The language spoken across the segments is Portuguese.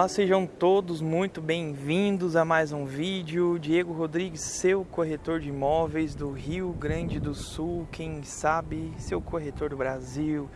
Olá, sejam todos muito bem-vindos a mais um vídeo. Diego Rodrigues, seu corretor de imóveis do Rio Grande do Sul, quem sabe, seu corretor do Brasil.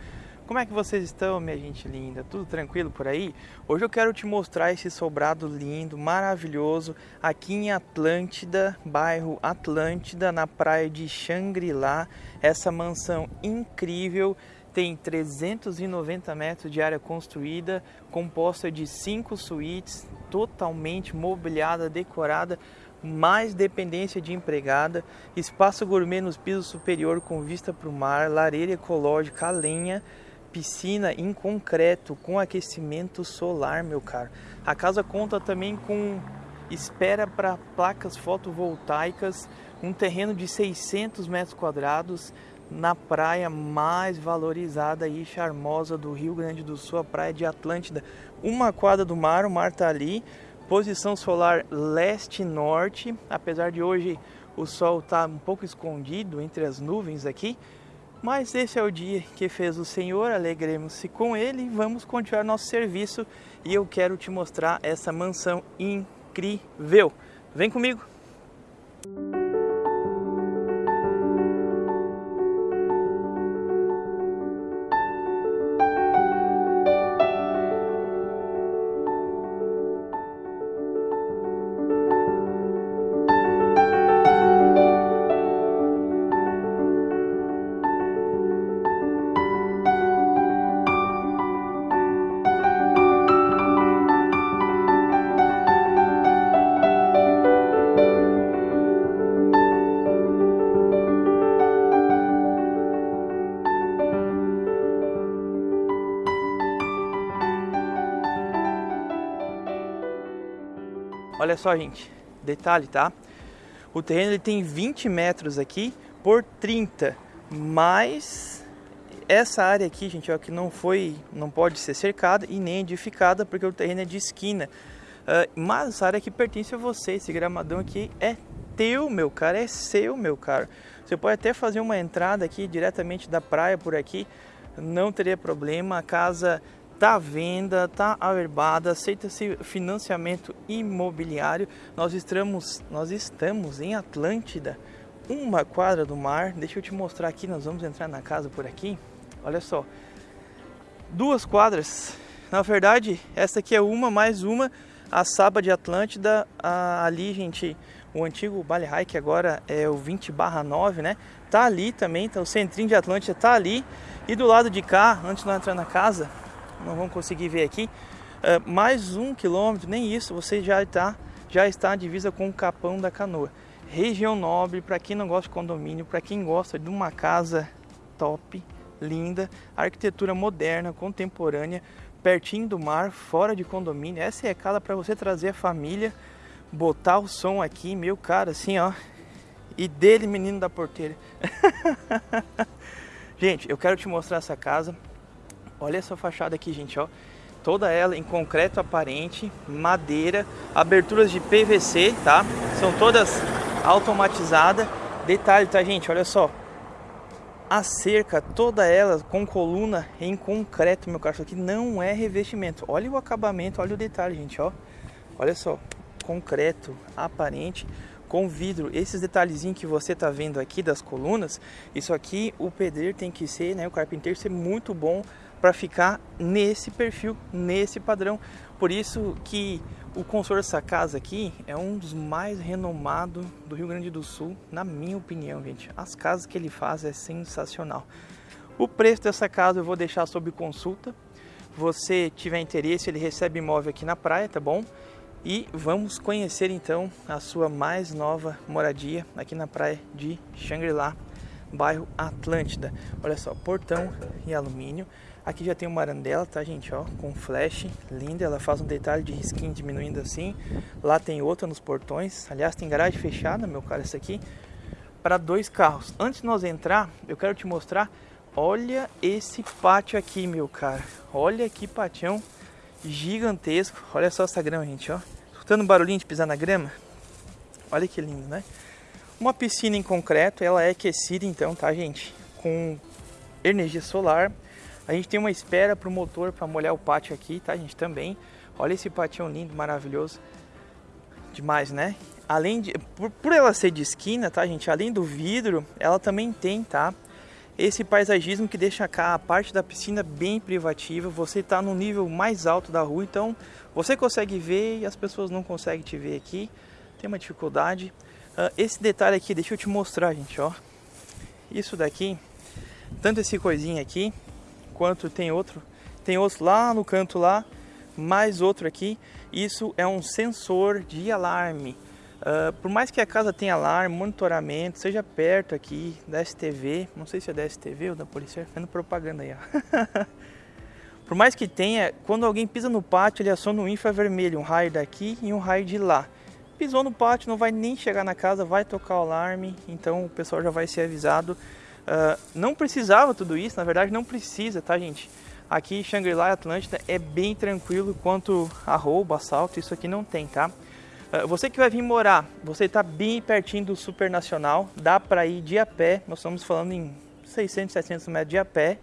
Como é que vocês estão, minha gente linda? Tudo tranquilo por aí? Hoje eu quero te mostrar esse sobrado lindo, maravilhoso, aqui em Atlântida, bairro Atlântida, na praia de Xangri-Lá. Essa mansão incrível tem 390 metros de área construída, composta de cinco suítes, totalmente mobiliada, decorada, mais dependência de empregada, espaço gourmet nos pisos superior com vista para o mar, lareira ecológica lenha, piscina em concreto com aquecimento solar, meu caro. A casa conta também com espera para placas fotovoltaicas, um terreno de 600 metros quadrados, na praia mais valorizada e charmosa do Rio Grande do Sul, a praia de Atlântida. Uma quadra do mar, o mar está ali, posição solar leste-norte, apesar de hoje o sol estar tá um pouco escondido entre as nuvens aqui, mas esse é o dia que fez o Senhor, alegremos-se com ele e vamos continuar nosso serviço e eu quero te mostrar essa mansão incrível. Vem comigo! Olha só, gente, detalhe, tá? O terreno ele tem 20 metros aqui por 30, mas essa área aqui, gente, ó, que não foi, não pode ser cercada e nem edificada porque o terreno é de esquina. Uh, mas essa área aqui pertence a você, esse gramadão aqui é teu, meu cara, é seu, meu caro. Você pode até fazer uma entrada aqui diretamente da praia por aqui, não teria problema. A casa tá à venda, tá averbada, aceita-se financiamento imobiliário. Nós estamos, nós estamos em Atlântida, uma quadra do mar. Deixa eu te mostrar aqui, nós vamos entrar na casa por aqui. Olha só, duas quadras. Na verdade, essa aqui é uma mais uma. A Saba de Atlântida, ali, gente, o antigo Bale High, que agora é o 20 9, né? Tá ali também, tá, o centrinho de Atlântida tá ali. E do lado de cá, antes de nós entrar na casa, não vão conseguir ver aqui, uh, mais um quilômetro, nem isso, você já está já está à divisa com o Capão da Canoa. Região nobre, para quem não gosta de condomínio, para quem gosta de uma casa top, linda, arquitetura moderna, contemporânea, pertinho do mar, fora de condomínio. Essa é a casa para você trazer a família, botar o som aqui, meu cara, assim, ó. E dele, menino da porteira. Gente, eu quero te mostrar essa casa. Olha essa fachada aqui, gente, ó. Toda ela em concreto aparente, madeira, aberturas de PVC, tá? São todas automatizadas. Detalhe, tá, gente? Olha só. A cerca, toda ela com coluna em concreto, meu caro. Isso aqui não é revestimento. Olha o acabamento, olha o detalhe, gente, ó. Olha só. Concreto, aparente com vidro. Esses detalhezinhos que você tá vendo aqui das colunas, isso aqui o pedreiro tem que ser, né, o carpinteiro ser muito bom para ficar nesse perfil, nesse padrão. Por isso que o consórcio dessa casa aqui é um dos mais renomados do Rio Grande do Sul, na minha opinião, gente. As casas que ele faz é sensacional. O preço dessa casa eu vou deixar sob consulta. Você tiver interesse, ele recebe imóvel aqui na praia, tá bom? E vamos conhecer então a sua mais nova moradia aqui na praia de Xangri-Lá, bairro Atlântida. Olha só, portão em alumínio. Aqui já tem uma arandela, tá gente, ó, com flash, linda, ela faz um detalhe de risquinho diminuindo assim. Lá tem outra nos portões, aliás tem garagem fechada, meu cara, essa aqui, para dois carros. Antes de nós entrar, eu quero te mostrar, olha esse pátio aqui, meu cara. Olha que patião gigantesco. Olha só essa grama, gente, ó. Escutando o barulhinho de pisar na grama? Olha que lindo, né? Uma piscina em concreto, ela é aquecida então, tá, gente? Com energia solar. A gente tem uma espera para o motor para molhar o pátio aqui, tá, gente? Também. Olha esse patinho lindo, maravilhoso. Demais, né? Além de, por, por ela ser de esquina, tá, gente? Além do vidro, ela também tem, tá? Esse paisagismo que deixa cá a parte da piscina bem privativa. Você está no nível mais alto da rua, então você consegue ver e as pessoas não conseguem te ver aqui. Tem uma dificuldade. Uh, esse detalhe aqui, deixa eu te mostrar, gente, ó. Isso daqui, tanto esse coisinho aqui, quanto tem outro, tem outro lá no canto lá, mais outro aqui. Isso é um sensor de alarme. Uh, por mais que a casa tenha alarme, monitoramento, seja perto aqui da STV, não sei se é da STV ou da polícia, fazendo propaganda aí, ó. por mais que tenha, quando alguém pisa no pátio, ele aciona um infravermelho, um raio daqui e um raio de lá. Pisou no pátio, não vai nem chegar na casa, vai tocar o alarme, então o pessoal já vai ser avisado. Uh, não precisava tudo isso, na verdade não precisa, tá gente? Aqui Shangri-La Atlântida é bem tranquilo quanto a roubo, assalto, isso aqui não tem, tá? Uh, você que vai vir morar, você está bem pertinho do Super Nacional, dá para ir de a pé, nós estamos falando em 600, 700 metros de a pé,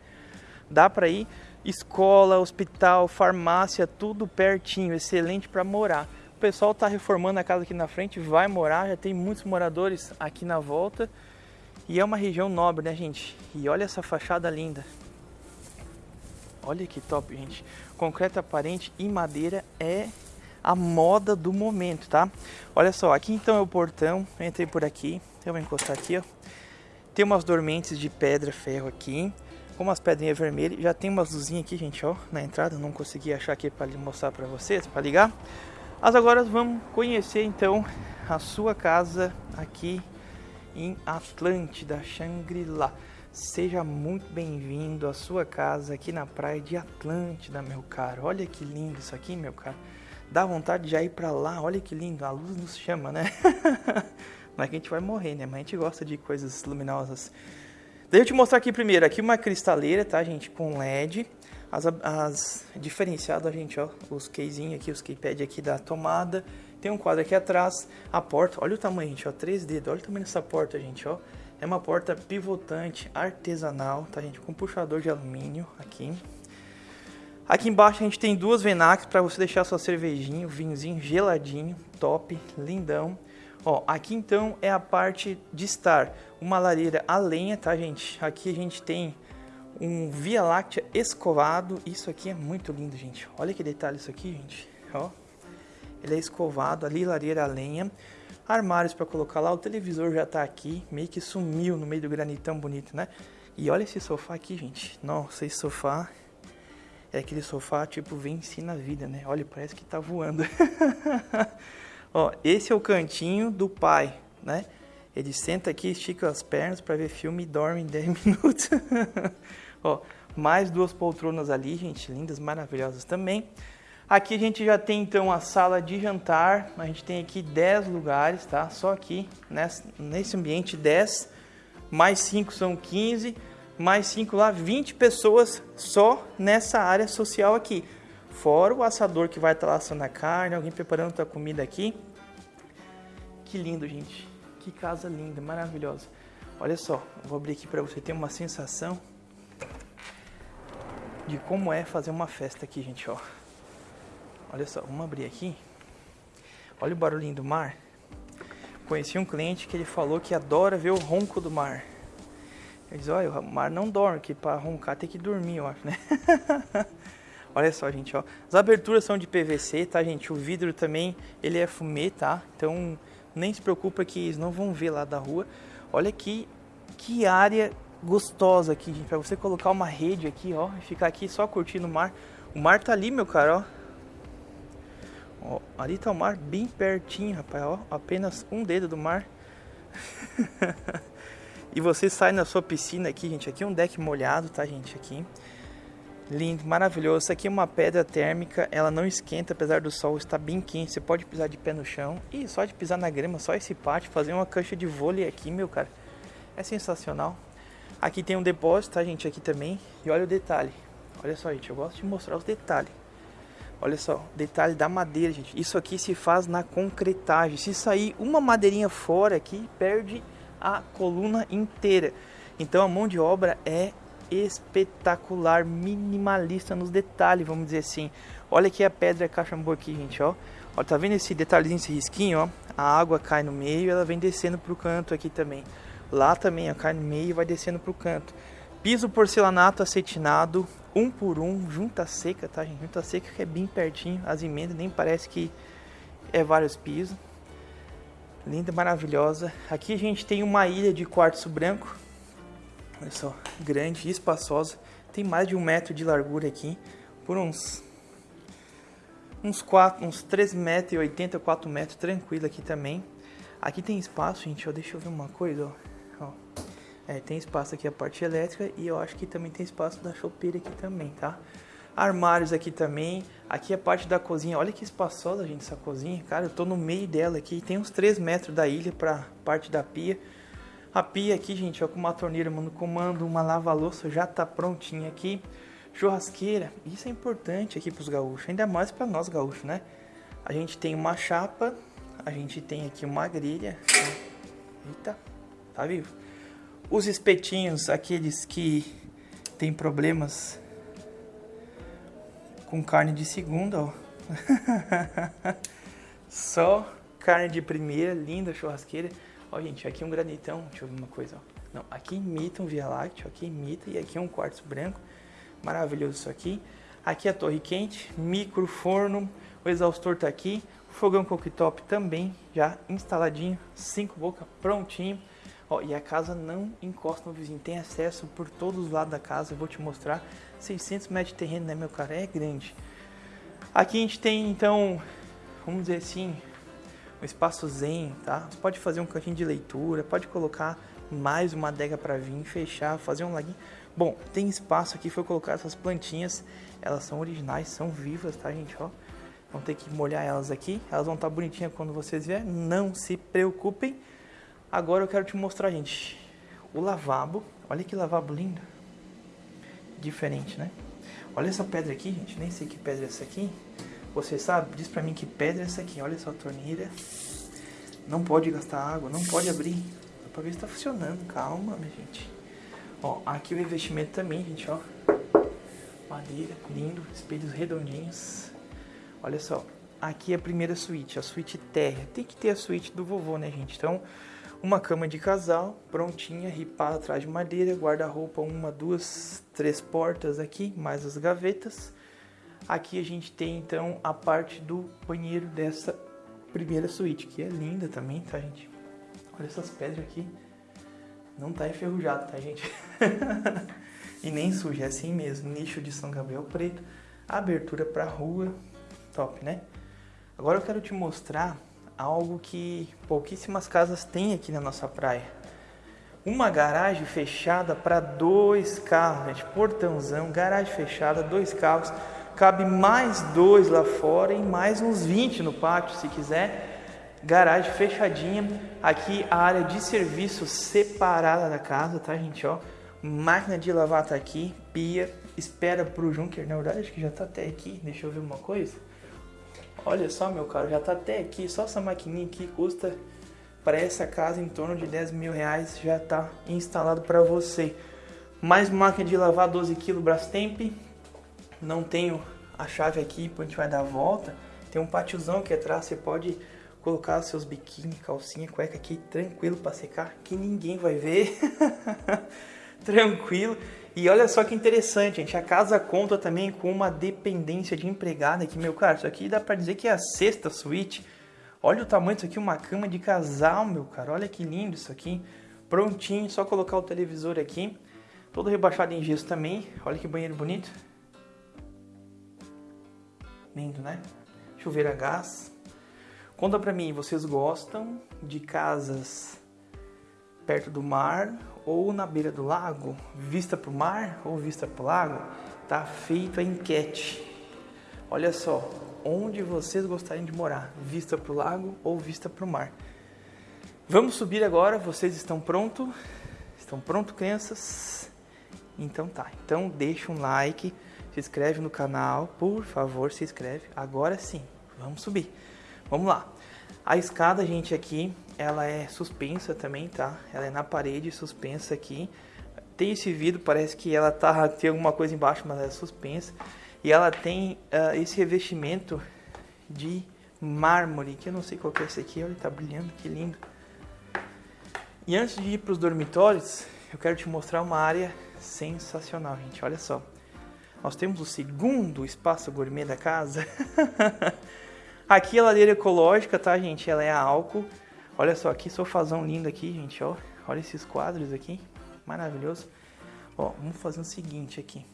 dá para ir. Escola, hospital, farmácia, tudo pertinho, excelente para morar pessoal está reformando a casa aqui na frente, vai morar, já tem muitos moradores aqui na volta. E é uma região nobre, né, gente? E olha essa fachada linda. Olha que top, gente. Concreto aparente e madeira é a moda do momento, tá? Olha só, aqui então é o portão. Eu entrei por aqui. Eu vou encostar aqui, ó. Tem umas dormentes de pedra, ferro aqui. Com umas pedrinhas vermelhas. Já tem umas luzinhas aqui, gente, ó. Na entrada. Não consegui achar aqui para mostrar para vocês, para ligar. Mas agora vamos conhecer então a sua casa aqui em Atlântida, Shangri-La. Seja muito bem-vindo à sua casa aqui na praia de Atlântida, meu caro. Olha que lindo isso aqui, meu caro. Dá vontade de já ir para lá. Olha que lindo, a luz nos chama, né? Não é que a gente vai morrer, né? Mas a gente gosta de coisas luminosas. Deixa eu te mostrar aqui primeiro. Aqui uma cristaleira, tá, gente? Com LED as, as diferenciado a gente, ó, os casezinhos aqui, os keypad aqui da tomada. Tem um quadro aqui atrás, a porta, olha o tamanho, gente, ó, três dedos, olha o tamanho dessa porta, gente, ó. É uma porta pivotante artesanal, tá, gente, com puxador de alumínio aqui. Aqui embaixo a gente tem duas Venax para você deixar sua cervejinha, vinhozinho geladinho, top, lindão. Ó, aqui então é a parte de estar, uma lareira a lenha, tá, gente? Aqui a gente tem um Via Láctea escovado. Isso aqui é muito lindo, gente. Olha que detalhe isso aqui, gente. Ó. Ele é escovado, ali lareira a lenha. Armários para colocar lá, o televisor já tá aqui, meio que sumiu no meio do granitão bonito, né? E olha esse sofá aqui, gente. Nossa, esse sofá é aquele sofá tipo vence na vida, né? Olha, parece que tá voando. Ó, esse é o cantinho do pai, né? Ele senta aqui, estica as pernas para ver filme e dorme em 10 minutos. Ó, mais duas poltronas ali, gente, lindas, maravilhosas também. Aqui a gente já tem então a sala de jantar, a gente tem aqui 10 lugares, tá? Só aqui, nesse, nesse ambiente 10, mais 5 são 15, mais 5 lá, 20 pessoas só nessa área social aqui. Fora o assador que vai estar lá assando a carne, alguém preparando a comida aqui. Que lindo, gente. Que casa linda, maravilhosa. Olha só, vou abrir aqui para você ter uma sensação de como é fazer uma festa aqui, gente, ó. Olha só, vamos abrir aqui. Olha o barulhinho do mar. Conheci um cliente que ele falou que adora ver o ronco do mar. Ele diz, olha, o mar não dorme, que para roncar tem que dormir, eu acho, né? olha só, gente, ó. As aberturas são de PVC, tá, gente? O vidro também, ele é fumê, tá? Então, nem se preocupa que eles não vão ver lá da rua. Olha aqui, que área gostosa aqui, gente. Pra você colocar uma rede aqui, ó. E ficar aqui só curtindo o mar. O mar tá ali, meu cara, ó. ó ali tá o mar bem pertinho, rapaz, ó. Apenas um dedo do mar. e você sai na sua piscina aqui, gente. Aqui é um deck molhado, tá, gente? Aqui. Lindo, maravilhoso. Isso aqui é uma pedra térmica, ela não esquenta apesar do sol estar bem quente. Você pode pisar de pé no chão e só de pisar na grama, só esse pátio, fazer uma cancha de vôlei aqui, meu cara. É sensacional. Aqui tem um depósito, tá, gente? Aqui também. E olha o detalhe. Olha só, gente. Eu gosto de mostrar os detalhes. Olha só, detalhe da madeira, gente. Isso aqui se faz na concretagem. Se sair uma madeirinha fora aqui, perde a coluna inteira. Então a mão de obra é espetacular, minimalista nos detalhes, vamos dizer assim. Olha aqui a pedra cachambu aqui, gente, ó. Ó, tá vendo esse detalhezinho, esse risquinho, ó? A água cai no meio e ela vem descendo pro canto aqui também. Lá também, ó, cai no meio e vai descendo pro canto. Piso porcelanato acetinado, um por um, junta seca, tá, gente? Junta seca que é bem pertinho, as emendas nem parece que é vários pisos. Linda, maravilhosa. Aqui a gente tem uma ilha de quartzo branco. Olha só, grande, espaçosa. Tem mais de um metro de largura aqui, por uns uns 4, uns 3 metros e 80, 4 metros, tranquilo aqui também. Aqui tem espaço, gente, ó, deixa eu ver uma coisa, ó. ó. É, tem espaço aqui a parte elétrica e eu acho que também tem espaço da chopeira aqui também, tá? Armários aqui também. Aqui a parte da cozinha, olha que espaçosa, gente, essa cozinha. Cara, eu tô no meio dela aqui, tem uns 3 metros da ilha pra parte da pia. A pia aqui, gente, ó, com uma torneira mano comando, uma lava-louça já tá prontinha aqui. Churrasqueira, isso é importante aqui para os gaúchos, ainda mais para nós gaúchos, né? A gente tem uma chapa, a gente tem aqui uma grelha. Eita, tá vivo? Os espetinhos, aqueles que tem problemas com carne de segunda, ó. Só carne de primeira, linda churrasqueira. Ó, gente, aqui um granitão, deixa eu ver uma coisa, ó. Não, aqui imita um Via Láctea, aqui imita, e aqui um quartzo branco. Maravilhoso isso aqui. Aqui a torre quente, micro forno, o exaustor tá aqui, o fogão cooktop também já instaladinho, cinco bocas prontinho. Ó, e a casa não encosta no vizinho, tem acesso por todos os lados da casa, eu vou te mostrar. 600 metros de terreno, né meu cara, é grande. Aqui a gente tem então, vamos dizer assim, um espaço zen, tá? Você pode fazer um cantinho de leitura, pode colocar mais uma adega para vir, fechar, fazer um laguinho. Bom, tem espaço aqui, foi colocar essas plantinhas, elas são originais, são vivas, tá gente, ó. Vão ter que molhar elas aqui, elas vão estar tá bonitinhas quando vocês vierem, não se preocupem. Agora eu quero te mostrar, gente, o lavabo, olha que lavabo lindo. Diferente, né? Olha essa pedra aqui, gente, nem sei que pedra é essa aqui. Você sabe? Diz pra mim que pedra é essa aqui, olha essa torneira. Não pode gastar água, não pode abrir. Dá pra ver se tá funcionando, calma, minha gente. Ó, aqui o investimento também, gente, ó. Madeira, lindo, espelhos redondinhos. Olha só, aqui é a primeira suíte, a suíte terra. Tem que ter a suíte do vovô, né, gente? Então, uma cama de casal, prontinha, ripada atrás de madeira, guarda-roupa, uma, duas, três portas aqui, mais as gavetas. Aqui a gente tem, então, a parte do banheiro dessa primeira suíte, que é linda também, tá, gente? Olha essas pedras aqui. Não tá enferrujado, tá, gente? e nem sujo, é assim mesmo. Nicho de São Gabriel Preto. Abertura pra rua. Top, né? Agora eu quero te mostrar algo que pouquíssimas casas têm aqui na nossa praia. Uma garagem fechada para dois carros, gente. Portãozão, garagem fechada, dois carros. Cabe mais dois lá fora e mais uns 20 no pátio, se quiser garagem fechadinha. Aqui a área de serviço separada da casa, tá, gente? Ó, máquina de lavar tá aqui, pia, espera pro Junker. Na verdade, acho que já tá até aqui. Deixa eu ver uma coisa. Olha só, meu caro, já tá até aqui. Só essa maquininha aqui custa para essa casa em torno de 10 mil reais. Já tá instalado para você. Mais máquina de lavar 12 kg Brastemp. Não tenho a chave aqui, a gente vai dar a volta. Tem um pátiozão aqui atrás, você pode colocar seus biquíni, calcinha, cueca aqui tranquilo para secar, que ninguém vai ver. tranquilo. E olha só que interessante, gente, a casa conta também com uma dependência de empregada aqui, meu cara, isso aqui dá para dizer que é a sexta suíte. Olha o tamanho disso aqui, uma cama de casal, meu cara, olha que lindo isso aqui. Prontinho, só colocar o televisor aqui. Todo rebaixado em gesso também. Olha que banheiro bonito. Lindo, né? Chuveiro a gás. Conta pra mim, vocês gostam de casas perto do mar ou na beira do lago? Vista pro mar ou vista pro lago? Tá feita a enquete. Olha só, onde vocês gostariam de morar? Vista pro lago ou vista pro mar? Vamos subir agora, vocês estão prontos? Estão prontos, crianças? Então tá, então deixa um like, se inscreve no canal, por favor, se inscreve. Agora sim, vamos subir. Vamos lá. A escada, gente, aqui, ela é suspensa também, tá? Ela é na parede, suspensa aqui. Tem esse vidro, parece que ela tá tem alguma coisa embaixo, mas ela é suspensa. E ela tem uh, esse revestimento de mármore, que eu não sei qual que é esse aqui, olha, tá brilhando, que lindo. E antes de ir para os dormitórios, eu quero te mostrar uma área sensacional, gente, olha só. Nós temos o segundo espaço gourmet da casa. aqui a lareira ecológica, tá, gente? Ela é a álcool. Olha só, que sofazão lindo aqui, gente, ó. Olha esses quadros aqui, maravilhoso. Ó, vamos fazer o seguinte aqui.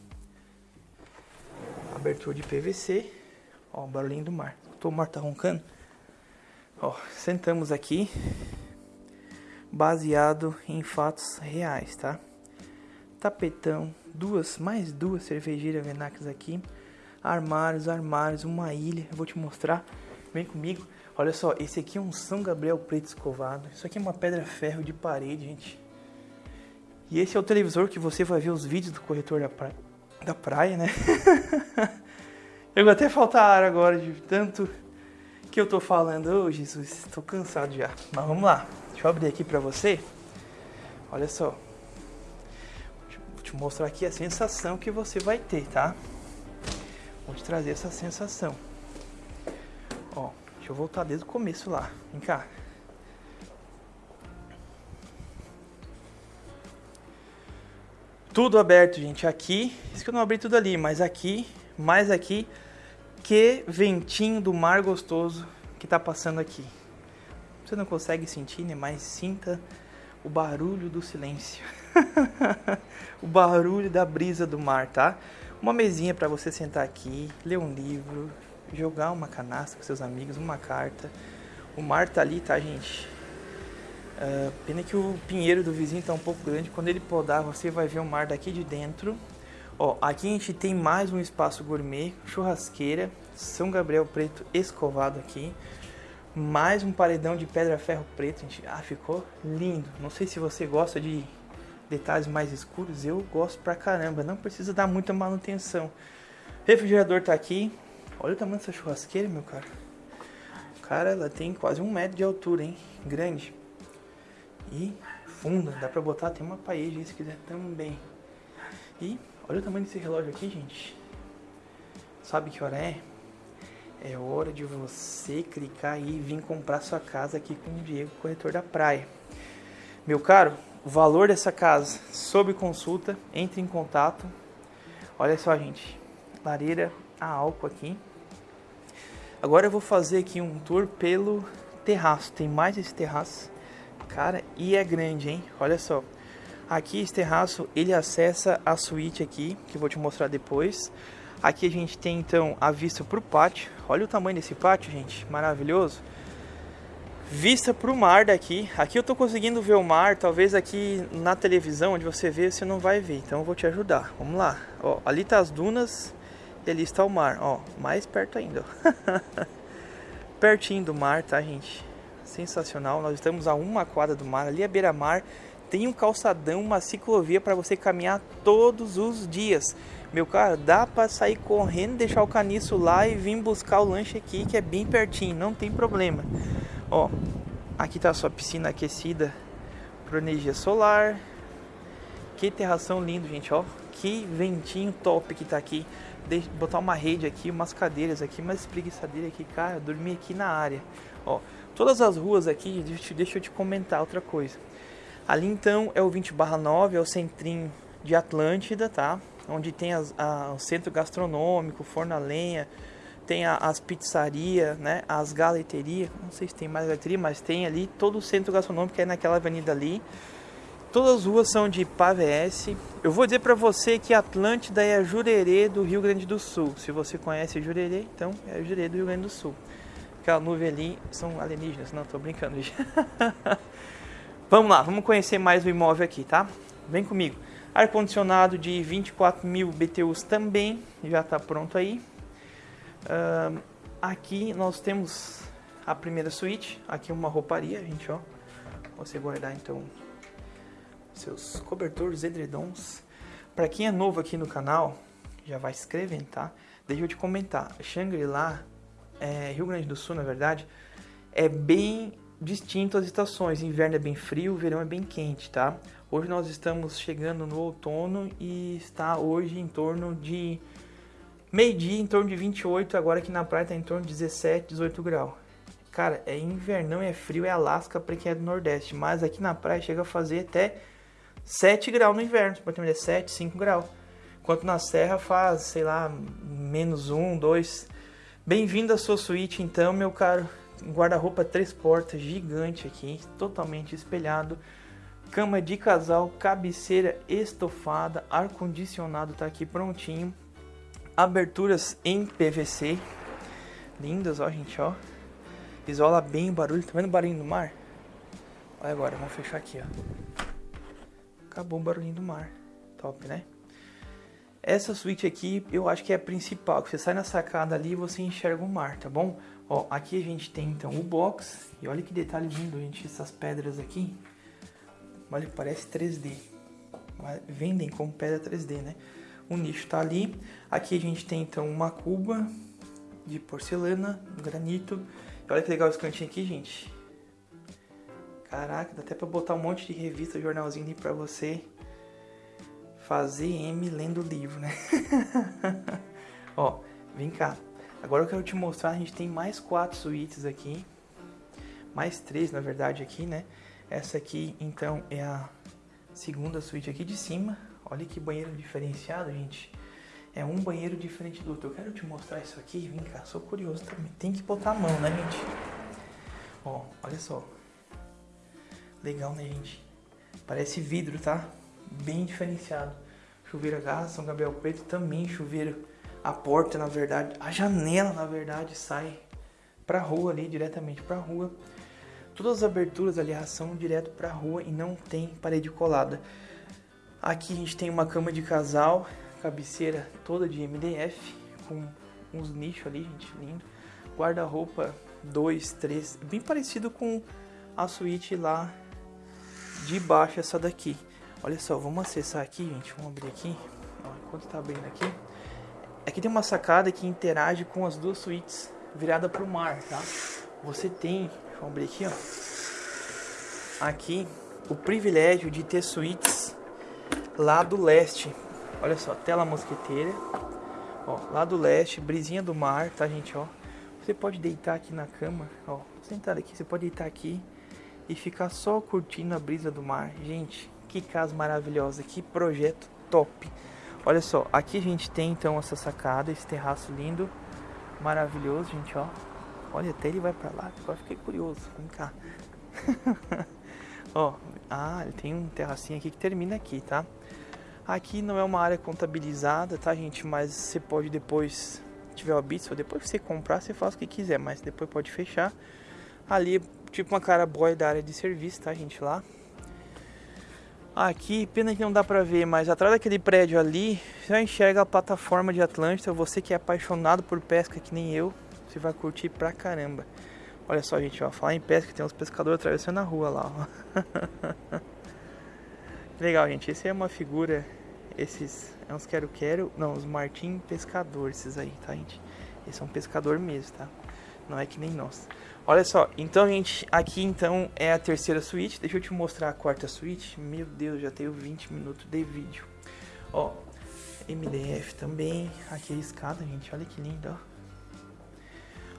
Abertura de PVC. Ó, barulhinho do mar. O mar tá roncando. Ó, sentamos aqui. Baseado em fatos reais, tá? Tapetão, duas, mais duas cervejeiras Venax aqui. Armários, armários, uma ilha. Eu vou te mostrar. Vem comigo. Olha só, esse aqui é um São Gabriel preto escovado. Isso aqui é uma pedra ferro de parede, gente. E esse é o televisor que você vai ver os vídeos do corretor da praia, da praia né? eu vou até faltar ar agora de tanto que eu tô falando. Ô oh, Jesus, tô cansado já. Mas vamos lá. Deixa eu abrir aqui pra você. Olha só. Te mostrar aqui a sensação que você vai ter, tá? Vou te trazer essa sensação. Ó, deixa eu voltar desde o começo lá. Vem cá. Tudo aberto, gente. Aqui, isso que eu não abri tudo ali, mas aqui, mais aqui, que ventinho do mar gostoso que tá passando aqui. Você não consegue sentir, né? Mas sinta o barulho do silêncio. o barulho da brisa do mar, tá? Uma mesinha para você sentar aqui, ler um livro, jogar uma canastra com seus amigos, uma carta. O mar tá ali, tá, gente? Uh, pena que o pinheiro do vizinho tá um pouco grande. Quando ele podar, você vai ver o mar daqui de dentro. Ó, aqui a gente tem mais um espaço gourmet, churrasqueira, São Gabriel Preto escovado aqui. Mais um paredão de pedra ferro preto, gente. Ah, ficou lindo. Não sei se você gosta de detalhes mais escuros, eu gosto pra caramba. Não precisa dar muita manutenção. refrigerador tá aqui. Olha o tamanho dessa churrasqueira, meu cara. Cara, ela tem quase um metro de altura, hein? Grande. E funda, dá pra botar até uma parede se quiser também. E olha o tamanho desse relógio aqui, gente. Sabe que hora é? É hora de você clicar e vir comprar sua casa aqui com o Diego, corretor da praia. Meu caro, o valor dessa casa sob consulta, entre em contato. Olha só, gente, lareira a álcool aqui. Agora eu vou fazer aqui um tour pelo terraço. Tem mais esse terraço Cara, e é grande, hein? Olha só. Aqui esse terraço, ele acessa a suíte aqui, que eu vou te mostrar depois. Aqui a gente tem então a vista para o pátio. Olha o tamanho desse pátio, gente. Maravilhoso. Vista para o mar daqui. Aqui eu tô conseguindo ver o mar. Talvez aqui na televisão, onde você vê, você não vai ver. Então eu vou te ajudar. Vamos lá. Ó, ali tá as dunas e ali está o mar. Ó, mais perto ainda. Pertinho do mar, tá, gente? sensacional. Nós estamos a uma quadra do mar, ali é beira-mar. Tem um calçadão, uma ciclovia para você caminhar todos os dias. Meu cara, dá para sair correndo, deixar o caniço lá e vir buscar o lanche aqui, que é bem pertinho, não tem problema. Ó, aqui tá a sua piscina aquecida por energia solar. Que terração lindo, gente, ó. Que ventinho top que tá aqui. Deixa, botar uma rede aqui, umas cadeiras aqui, umas espreguiçadeiras aqui, cara, dormir aqui na área. Ó, Todas as ruas aqui, deixa, deixa eu te comentar outra coisa. Ali então é o 20 barra 9, é o centrinho de Atlântida, tá? Onde tem as, a, o centro gastronômico, forno a lenha, tem as pizzarias, né? As galeterias, não sei se tem mais galeteria, mas tem ali todo o centro gastronômico é naquela avenida ali. Todas as ruas são de PAVS. Eu vou dizer para você que Atlântida é a Jurerê do Rio Grande do Sul. Se você conhece Jurerê, então é a Jurerê do Rio Grande do Sul aquela nuvem ali são alienígenas. Não, tô brincando. vamos lá, vamos conhecer mais o imóvel aqui, tá? Vem comigo. Ar-condicionado de 24 mil BTUs também, já está pronto aí. Uh, aqui nós temos a primeira suíte, aqui uma rouparia, gente, ó. Você guardar então seus cobertores, edredons. Para quem é novo aqui no canal, já vai se inscrevendo, tá? Deixa eu te comentar, Shangri-La é, Rio Grande do Sul, na verdade, é bem distinto as estações. Inverno é bem frio, verão é bem quente, tá? Hoje nós estamos chegando no outono e está hoje em torno de Meio-dia em torno de 28, agora aqui na praia tá em torno de 17, 18 graus. Cara, é invernão, é frio, é Alasca para quem é do Nordeste. Mas aqui na praia chega a fazer até 7 graus no inverno. Pode ter 7, 5 graus. Enquanto na serra faz, sei lá, menos 1, 2. Bem-vindo à sua suíte então, meu caro. Guarda-roupa três portas, gigante aqui, totalmente espelhado. Cama de casal, cabeceira estofada, ar-condicionado tá aqui prontinho. Aberturas em PVC. Lindas, ó, gente, ó. Isola bem o barulho. Tá vendo o barulho do mar? Olha agora, vamos fechar aqui, ó. Acabou o barulhinho do mar. Top, né? Essa suíte aqui, eu acho que é a principal. Você sai na sacada ali e você enxerga o mar, tá bom? Ó, aqui a gente tem então o box. E olha que detalhe lindo, gente. Essas pedras aqui. Olha, parece 3D. Vendem como pedra 3D, né? O nicho tá ali. Aqui a gente tem então uma cuba de porcelana, granito. Olha que legal esse cantinho aqui, gente. Caraca, dá até pra botar um monte de revista, jornalzinho ali pra você fazer M lendo livro, né? Ó, vem cá. Agora eu quero te mostrar, a gente tem mais quatro suítes aqui. Mais três, na verdade, aqui, né? Essa aqui, então, é a segunda suíte aqui de cima. Olha que banheiro diferenciado, gente. É um banheiro diferente do outro. Eu quero te mostrar isso aqui. Vem cá, sou curioso também. Tem que botar a mão, né, gente? Ó, olha só. Legal, né, gente? Parece vidro, tá? Bem diferenciado. Chuveiro a gás, São Gabriel Preto também chuveiro. A porta, na verdade, a janela, na verdade, sai pra rua ali, diretamente pra rua. Todas as aberturas, aliás, são direto pra rua e não tem parede colada. Aqui a gente tem uma cama de casal, cabeceira toda de MDF, com uns nichos ali, gente, lindo. Guarda-roupa 2, 3, bem parecido com a suíte lá de baixo, essa daqui. Olha só, vamos acessar aqui, gente, vamos abrir aqui. Enquanto tá abrindo aqui. Aqui tem uma sacada que interage com as duas suítes virada para o mar, tá? Você tem, eu abrir aqui, ó. Aqui o privilégio de ter suítes lá do leste, Olha só, tela mosqueteira. Ó, lá do leste, brisinha do mar, tá, gente, ó. Você pode deitar aqui na cama, ó. Sentado aqui, você pode deitar aqui e ficar só curtindo a brisa do mar. Gente, que casa maravilhosa, que projeto top. Olha só, aqui a gente tem então essa sacada, esse terraço lindo, maravilhoso, gente, ó. Olha, até ele vai pra lá, agora fiquei curioso, vem cá. ó, ah, ele tem um terracinho aqui que termina aqui, tá? Aqui não é uma área contabilizada, tá, gente? Mas você pode depois, tiver o Bits, ou depois que você comprar, você faz o que quiser, mas depois pode fechar. Ali, tipo uma cara boy da área de serviço, tá, gente? Lá. Aqui, pena que não dá pra ver, mas atrás daquele prédio ali, já enxerga a plataforma de Atlântida. Você que é apaixonado por pesca que nem eu, você vai curtir pra caramba. Olha só, gente, ó, falar em pesca, tem uns pescadores atravessando a rua lá, ó. Legal, gente, esse é uma figura esses é uns quero-quero, não, os Martim Pescador, esses aí, tá, gente? Eles são pescador mesmo, tá? Não é que nem nós. Olha só, então, gente, aqui então é a terceira suíte. Deixa eu te mostrar a quarta suíte. Meu Deus, já tenho 20 minutos de vídeo. Ó, MDF também. Aqui é a escada, gente, olha que lindo, ó.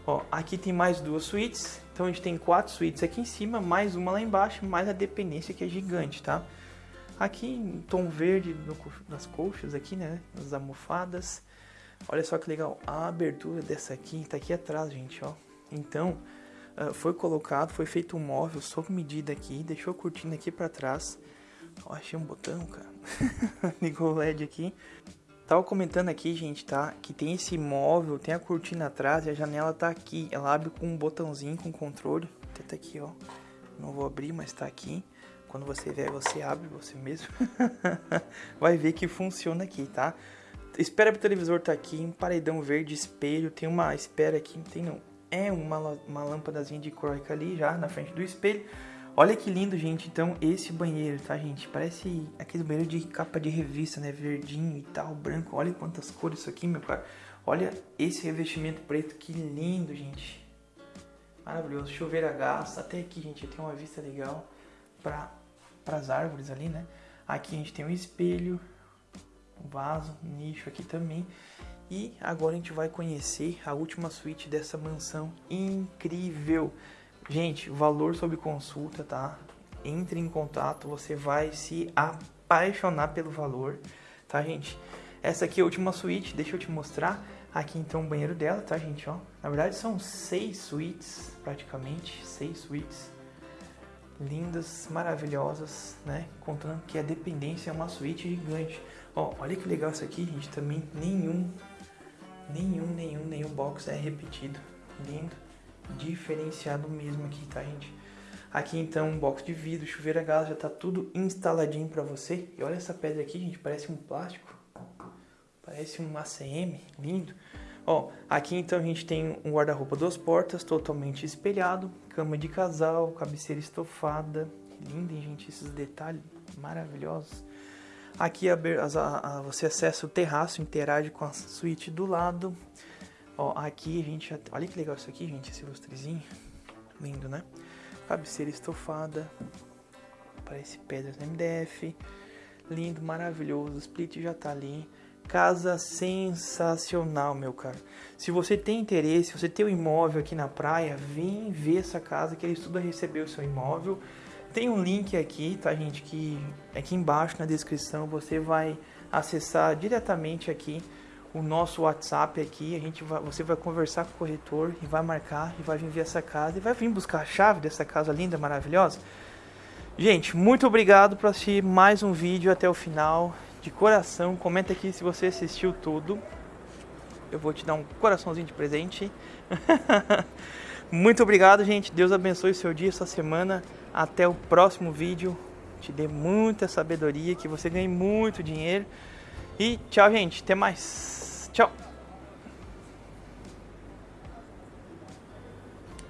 Ó, aqui tem mais duas suítes. Então a gente tem quatro suítes aqui em cima, mais uma lá embaixo, mais a dependência que é gigante, tá? Aqui em tom verde no, nas coxas aqui, né? Nas almofadas. Olha só que legal. A abertura dessa aqui tá aqui atrás, gente, ó. Então, uh, foi colocado, foi feito um móvel sob medida aqui. Deixou a cortina aqui para trás. Ó, achei um botão, cara. Ligou o LED aqui. Tava comentando aqui, gente, tá? Que tem esse móvel, tem a cortina atrás e a janela tá aqui. Ela abre com um botãozinho, com controle. Até tá aqui, ó. Não vou abrir, mas tá aqui. Quando você vier, você abre você mesmo. Vai ver que funciona aqui, tá? Espera pro televisor tá aqui, um paredão verde, espelho, tem uma espera aqui, tem não. É uma, uma lâmpadazinha de croica ali já na frente do espelho. Olha que lindo, gente. Então, esse banheiro, tá, gente? Parece aquele banheiro de capa de revista, né? Verdinho e tal, branco. Olha quantas cores isso aqui, meu cara. Olha esse revestimento preto, que lindo, gente. Maravilhoso. Chover a gás. Até aqui, gente, tem uma vista legal para as árvores ali, né? Aqui a gente tem um espelho, um vaso, um nicho aqui também. E agora a gente vai conhecer a última suíte dessa mansão incrível. Gente, valor sob consulta, tá? Entre em contato, você vai se apaixonar pelo valor, tá, gente? Essa aqui é a última suíte, deixa eu te mostrar. Aqui então o banheiro dela, tá, gente? Ó, na verdade são seis suítes, praticamente, seis suítes lindas, maravilhosas, né? Contando que a dependência é uma suíte gigante. Ó, olha que legal isso aqui, gente. Também nenhum, nenhum, nenhum, nenhum box é repetido. Lindo, diferenciado mesmo aqui, tá, gente? Aqui então um box de vidro, chuveiro a gás, já tá tudo instaladinho pra você. E olha essa pedra aqui, gente, parece um plástico. Parece um ACM, lindo. Ó, aqui então a gente tem um guarda-roupa duas portas, totalmente espelhado, cama de casal, cabeceira estofada, lindo, hein, gente, esses detalhes maravilhosos. Aqui a, você acessa o terraço, interage com a suíte do lado. Ó, aqui a gente, olha que legal isso aqui, gente, esse lustrezinho, lindo, né? Cabeceira estofada, parece pedras MDF, lindo, maravilhoso, o split já tá ali casa sensacional, meu cara. Se você tem interesse, se você tem um imóvel aqui na praia, vem ver essa casa que eles tudo recebeu o seu imóvel. Tem um link aqui, tá, gente, que aqui embaixo na descrição você vai acessar diretamente aqui o nosso WhatsApp aqui, a gente vai, você vai conversar com o corretor e vai marcar e vai vir ver essa casa e vai vir buscar a chave dessa casa linda, maravilhosa. Gente, muito obrigado por assistir mais um vídeo até o final de coração. Comenta aqui se você assistiu tudo. Eu vou te dar um coraçãozinho de presente. Muito obrigado, gente. Deus abençoe o seu dia, sua semana. Até o próximo vídeo. Te dê muita sabedoria, que você ganhe muito dinheiro. E tchau, gente. Até mais. Tchau.